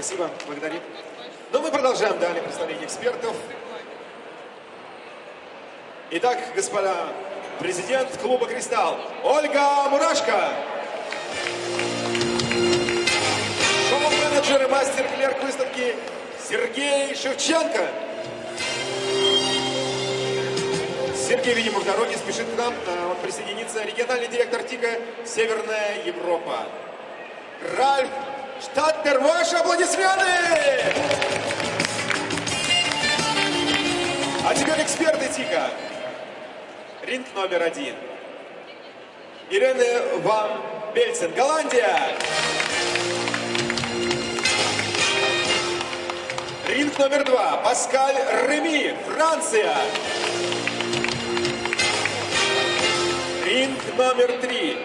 Спасибо, благодарим. Но мы продолжаем далее представление экспертов. Итак, господа, президент клуба «Кристалл» Ольга Мурашко. Шоу-менеджер и мастер-клерк выставки Сергей Шевченко. Сергей, видимо, в дороге спешит к нам. А, он присоединится. Региональный директор ТИКа «Северная Европа». Ральф Штаттер, ваши аплодисменты! А теперь эксперты ТИКа. Ринг номер один. Ирена Ван Бельцин, Голландия. Ринг номер два. Паскаль Реми, Франция. Ринг номер три.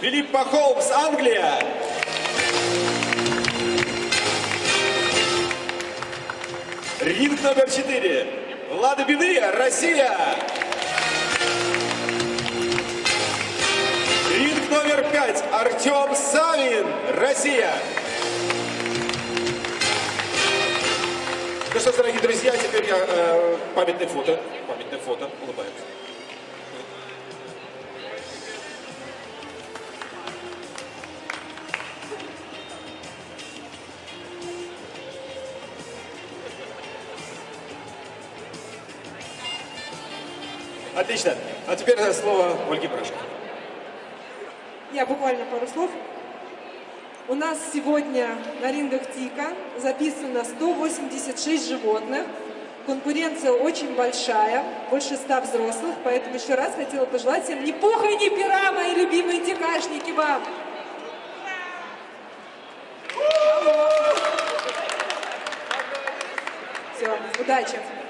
Филиппа Холмс, Англия. Ринг номер четыре. Влада Беды, Россия. Ринг номер пять. Артем Савин, Россия. Ну что дорогие друзья, теперь я э, памятное фото. Памятное фото. Улыбаемся. Отлично. А теперь слово Ольге Брашко. Я буквально пару слов. У нас сегодня на рингах ТИКа записано 186 животных. Конкуренция очень большая, больше 100 взрослых, поэтому еще раз хотела пожелать всем ни пуха, ни пера, мои любимые тикашники вам! Все, удачи!